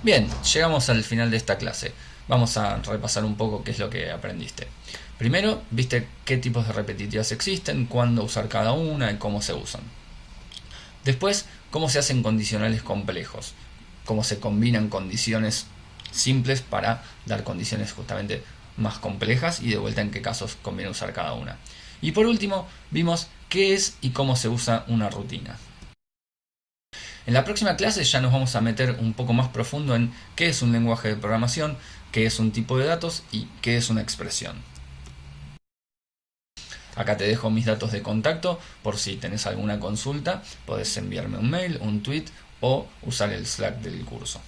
Bien, llegamos al final de esta clase. Vamos a repasar un poco qué es lo que aprendiste. Primero, viste qué tipos de repetitivas existen, cuándo usar cada una y cómo se usan. Después, cómo se hacen condicionales complejos, cómo se combinan condiciones simples para dar condiciones justamente más complejas y de vuelta en qué casos conviene usar cada una. Y por último, vimos qué es y cómo se usa una rutina. En la próxima clase ya nos vamos a meter un poco más profundo en qué es un lenguaje de programación, qué es un tipo de datos y qué es una expresión. Acá te dejo mis datos de contacto por si tenés alguna consulta, podés enviarme un mail, un tweet o usar el Slack del curso.